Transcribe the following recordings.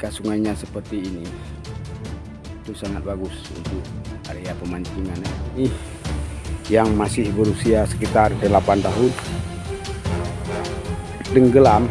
ketika sungainya seperti ini itu sangat bagus untuk area pemancingan ya. ini yang masih berusia sekitar 8 tahun tenggelam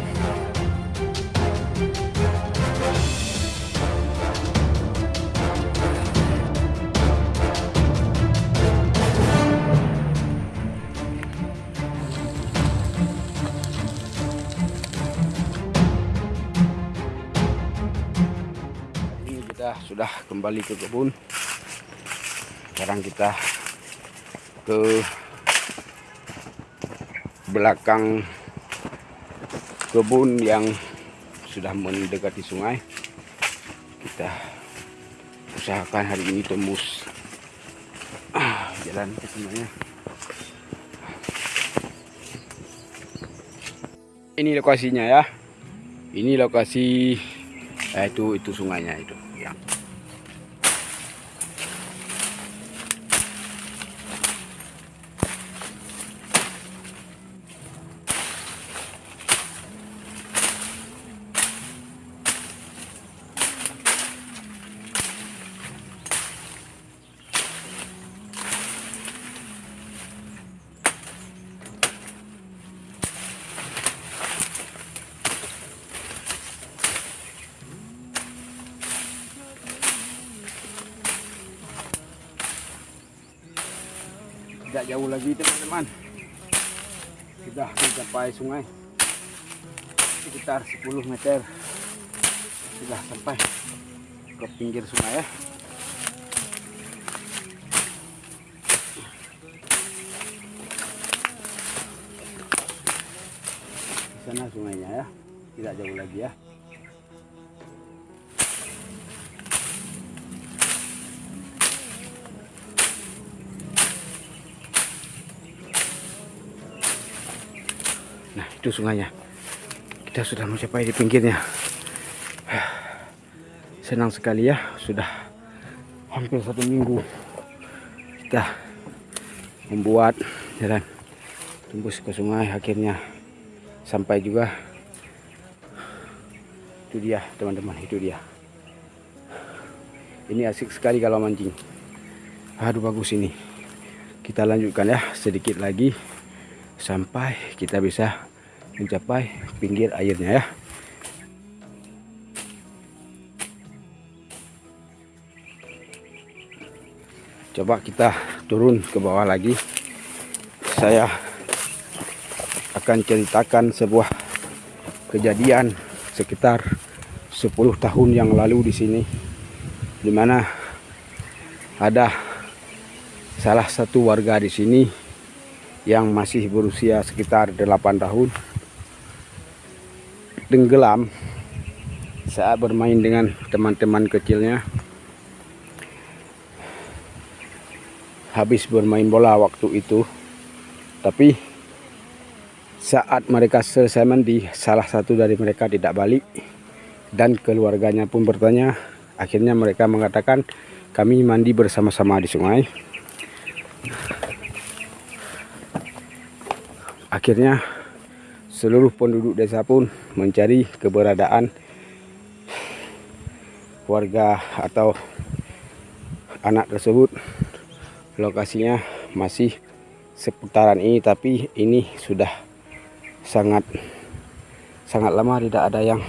sudah kembali ke kebun. Sekarang kita ke belakang kebun yang sudah mendekati sungai. Kita usahakan hari ini tembus ah, jalan ke semuanya ini lokasinya ya. Ini lokasi eh, itu itu sungainya itu yang tidak jauh lagi teman-teman. Sudah mencapai sungai. Sekitar 10 meter. Sudah sampai ke pinggir sungai ya. Di sana sungainya ya. Tidak jauh lagi ya itu sungainya. Kita sudah mencapai di pinggirnya. Senang sekali ya, sudah hampir satu minggu kita membuat jalan tembus ke sungai. Akhirnya sampai juga. Itu dia, teman-teman, itu dia. Ini asik sekali kalau mancing. Aduh, bagus ini. Kita lanjutkan ya, sedikit lagi sampai kita bisa mencapai pinggir airnya ya. Coba kita turun ke bawah lagi. Saya akan ceritakan sebuah kejadian sekitar 10 tahun yang lalu di sini di mana ada salah satu warga di sini yang masih berusia sekitar 8 tahun tenggelam saat bermain dengan teman-teman kecilnya. Habis bermain bola waktu itu. Tapi saat mereka selesai mandi salah satu dari mereka tidak balik dan keluarganya pun bertanya akhirnya mereka mengatakan kami mandi bersama-sama di sungai. Akhirnya seluruh penduduk desa pun mencari keberadaan warga atau anak tersebut. Lokasinya masih seputaran ini tapi ini sudah sangat sangat lama tidak ada yang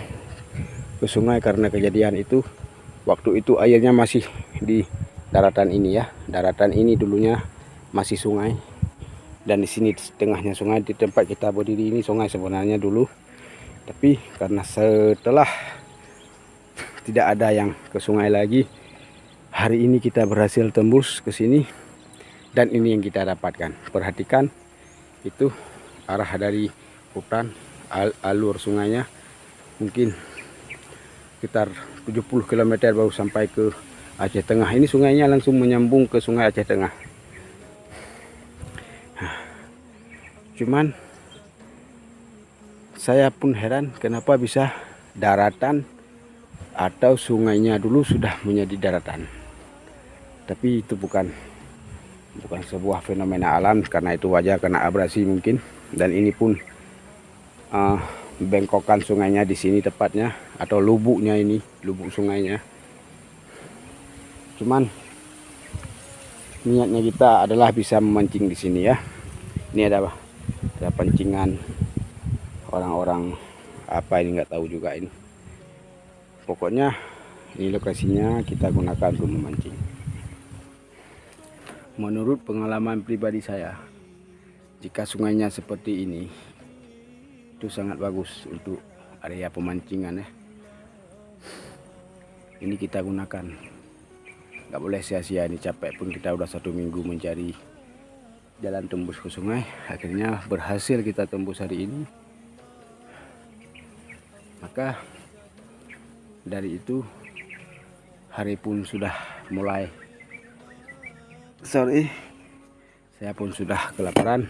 ke sungai karena kejadian itu. Waktu itu airnya masih di daratan ini ya. Daratan ini dulunya masih sungai dan di sini di tengahnya sungai di tempat kita berdiri ini sungai sebenarnya dulu. Tapi karena setelah tidak ada yang ke sungai lagi hari ini kita berhasil tembus ke sini. Dan ini yang kita dapatkan. Perhatikan itu arah dari hutan al alur sungainya. Mungkin sekitar 70 km baru sampai ke Aceh Tengah. Ini sungainya langsung menyambung ke sungai Aceh Tengah cuman saya pun heran kenapa bisa daratan atau sungainya dulu sudah menjadi daratan. Tapi itu bukan bukan sebuah fenomena alam karena itu wajar karena abrasi mungkin. Dan ini pun uh, bengkokan sungainya di sini tepatnya atau lubuknya ini lubuk sungainya. Cuman niatnya kita adalah bisa memancing di sini ya. Ini ada ada pancingan orang-orang apa ini nggak tahu juga ini. Pokoknya ini lokasinya kita gunakan untuk memancing. Menurut pengalaman pribadi saya jika sungainya seperti ini itu sangat bagus untuk area pemancingan ya. Ini kita gunakan. Nggak boleh sia-sia ini capek pun kita udah satu minggu mencari jalan tembus ke sungai. Akhirnya berhasil kita tembus hari ini. Maka dari itu hari pun sudah mulai. Sorry saya pun sudah kelaparan.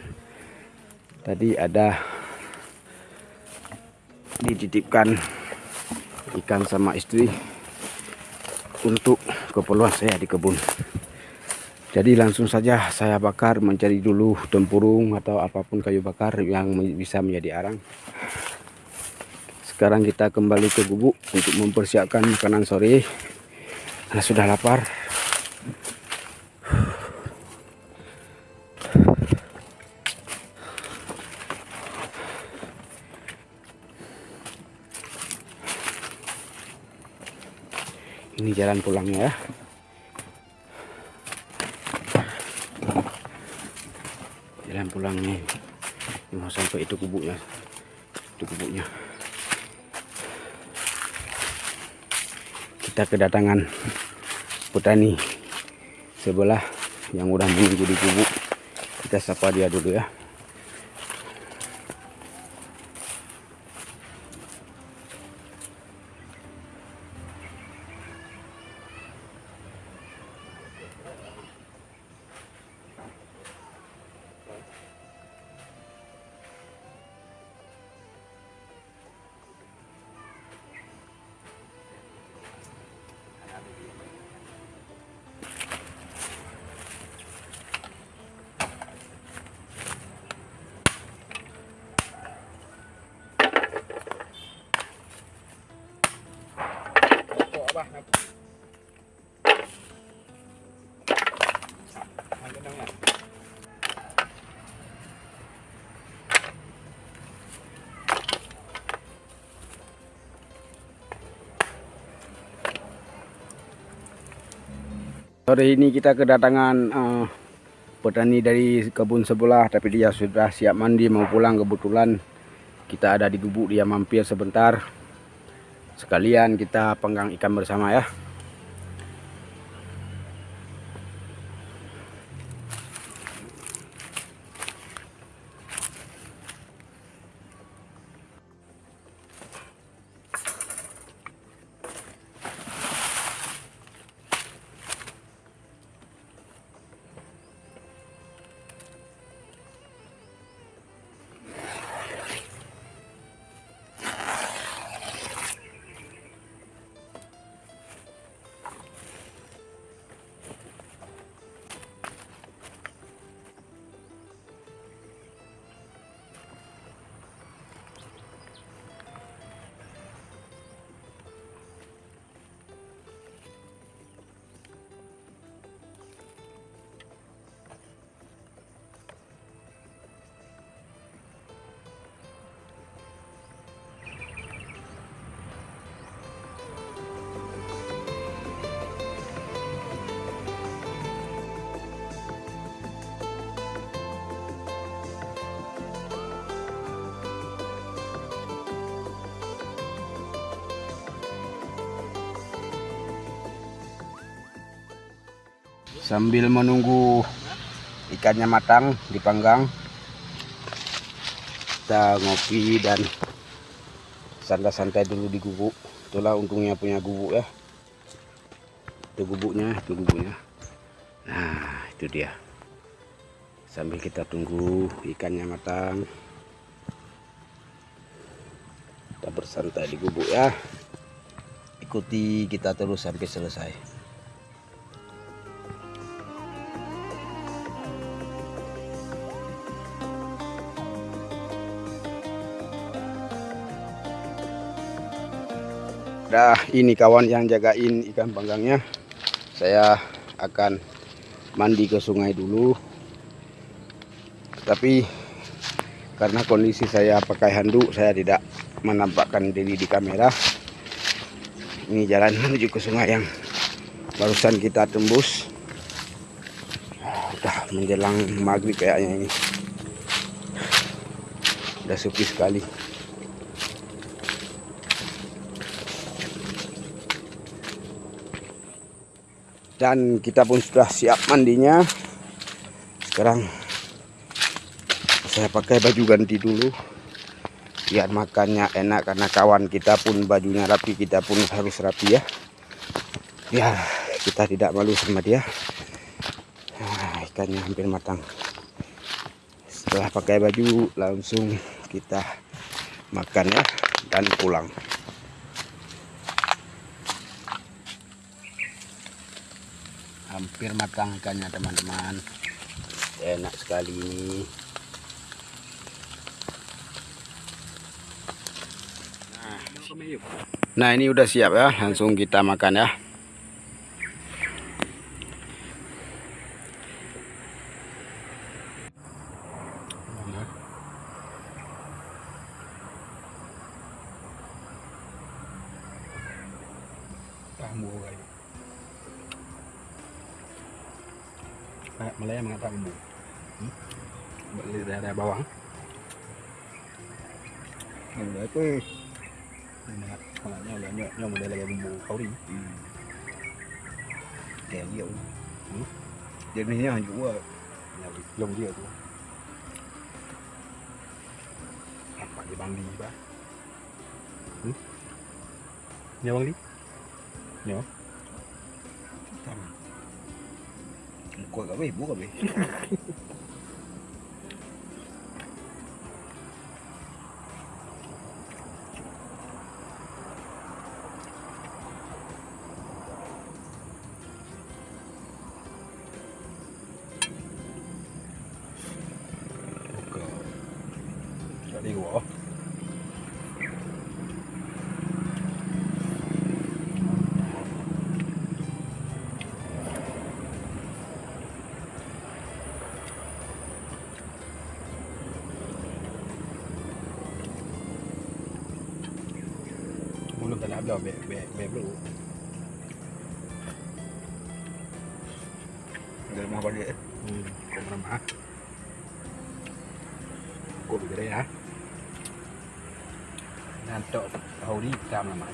Tadi ada dititipkan ikan sama istri untuk keperluan saya di kebun jadi langsung saja saya bakar mencari dulu tempurung atau apa pun kayu bakar yang bisa menjadi arang. Sekarang kita kembali ke gubuk untuk mempersiapkan makanan sore. Karena sudah lapar. Ini jalan pulangnya ya jalan pulangnya ini mau sampai itu kubuknya. Itu kubuknya. Kita kedatangan petani sebelah yang udah menunggu di kubuk. Kita sapa dia dulu ya Sore ini kita kedatangan uh, petani dari kebun sebelah tapi dia sudah siap mandi mau pulang kebetulan. Kita ada di gubuk dia mampir sebentar. Sekalian kita penggang ikan bersama ya sambil menunggu ikannya matang dipanggang kita ngopi dan santai-santai dulu di gubuk. Itulah untungnya punya gubuk ya. Itu gubuknya itu gubuknya. Nah itu dia. Sambil kita tunggu ikannya matang kita bersantai di gubuk ya. Ikuti kita terus sampai selesai dah ini kawan yang jagain ikan panggangnya. Saya akan mandi ke sungai dulu. Tapi karena kondisi saya pakai handuk saya tidak menampakkan diri di kamera. Ini jalan menuju ke sungai yang barusan kita tembus. Udah menjelang maghrib kayaknya ini. Udah sepi sekali dan kita pun sudah siap mandinya. Sekarang saya pakai baju ganti dulu. Biar makannya enak karena kawan kita pun bajunya rapi kita pun harus rapi ya. Biar kita tidak malu sama dia. Nah, ikannya hampir matang. Setelah pakai baju langsung kita makan ya dan pulang hampir matang ikannya teman-teman. Enak sekali ini. Nah, ini udah siap ya. Langsung kita makan ya. Kamu kayak Malaya mengatakan bu beli daerah bawang mình để cái mình đặt hoặc là nhau là nhau nhau mà đây là bumbu khẩu đi. Ừ. kẹo ví dụ ừ. giờ mình nhớ hình vũ rồi. Lồng gì rồi bạn đi băng đi ba ừ. băng đi. Nhớ. Kat ibu kat Jadi ามเราแม่แม่แม่ไม่รู้เดินมาวันนี้กลมมาฮะกลมไปได้ฮะนานโตเอาดีตามมาใหม่